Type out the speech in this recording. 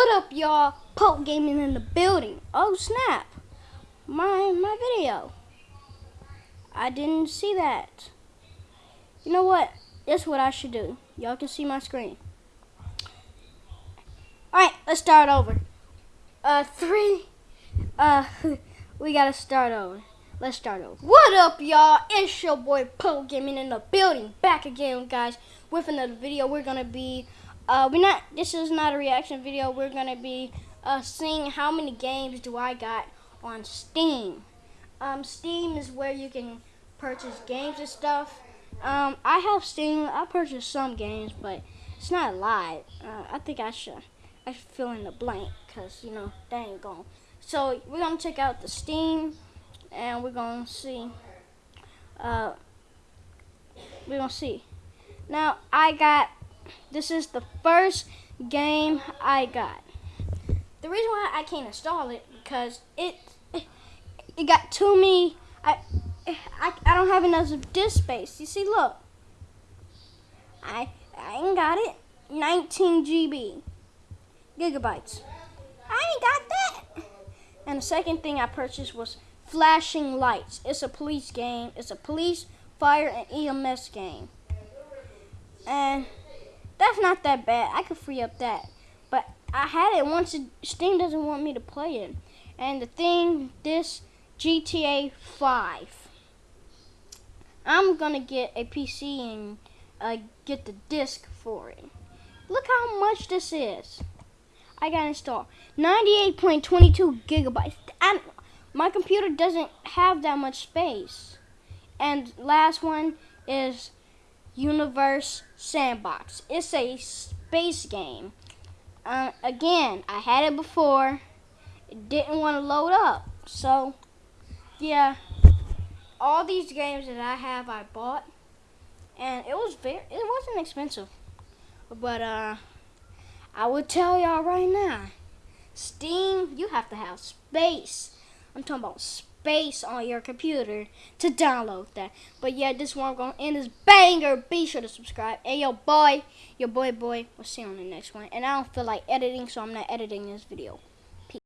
What up, y'all? Poke Gaming in the building. Oh snap! My my video. I didn't see that. You know what? That's what I should do. Y'all can see my screen. All right, let's start over. Uh, three. Uh, we gotta start over. Let's start over. What up, y'all? It's your boy Poke Gaming in the building. Back again, guys, with another video. We're gonna be uh, we're not. This is not a reaction video. We're gonna be uh, seeing how many games do I got on Steam. Um, Steam is where you can purchase games and stuff. Um, I have Steam. I purchased some games, but it's not a lot. Uh, I think I should. I should fill in the blank because you know that ain't going. So we're gonna check out the Steam, and we're gonna see. Uh, we're gonna see. Now I got this is the first game I got. The reason why I can't install it because it it, got too many. I, I I don't have enough disk space. You see, look. I I ain't got it. 19 GB gigabytes. I ain't got that. And the second thing I purchased was Flashing Lights. It's a police game. It's a police, fire, and EMS game. And that's not that bad. I could free up that. But I had it once. Steam doesn't want me to play it. And the thing, this GTA 5. I'm going to get a PC and uh, get the disc for it. Look how much this is. I got installed. 98.22 gigabytes. And my computer doesn't have that much space. And last one is Universe Sandbox. It's a space game. Uh, again, I had it before. It didn't want to load up. So, yeah. All these games that I have, I bought. And it was very, it wasn't expensive. But, uh, I would tell y'all right now. Steam, you have to have space. I'm talking about space space on your computer to download that. But yeah, this one going end this banger. Be sure to subscribe. And yo, boy, your boy, boy. We'll see you on the next one. And I don't feel like editing, so I'm not editing this video.